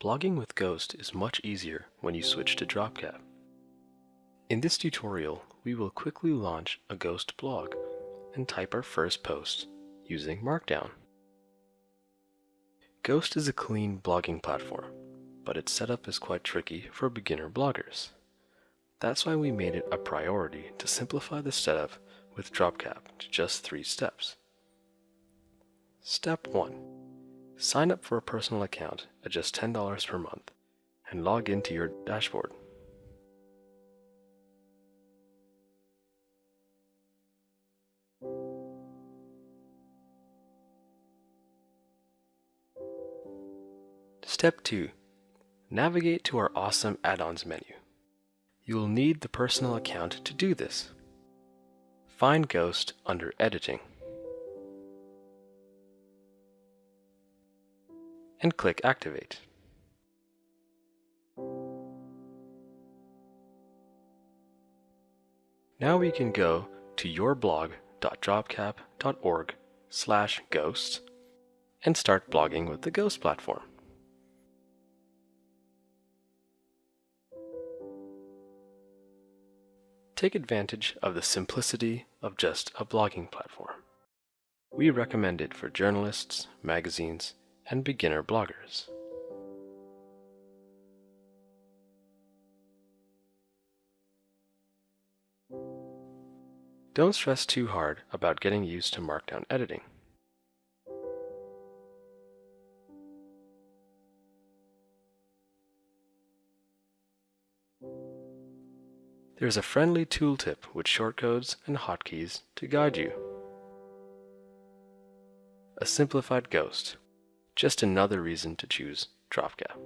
Blogging with Ghost is much easier when you switch to Dropcap. In this tutorial, we will quickly launch a Ghost blog and type our first post using Markdown. Ghost is a clean blogging platform, but its setup is quite tricky for beginner bloggers. That's why we made it a priority to simplify the setup with Dropcap to just three steps. Step 1. Sign up for a personal account at just $10 per month and log into your dashboard. Step 2. Navigate to our awesome add-ons menu. You will need the personal account to do this. Find Ghost under Editing. And click Activate. Now we can go to yourblog.dropcap.org slash ghosts and start blogging with the Ghost platform. Take advantage of the simplicity of just a blogging platform. We recommend it for journalists, magazines, and beginner bloggers. Don't stress too hard about getting used to Markdown editing. There's a friendly tooltip with shortcodes and hotkeys to guide you. A simplified ghost, just another reason to choose Dropcap.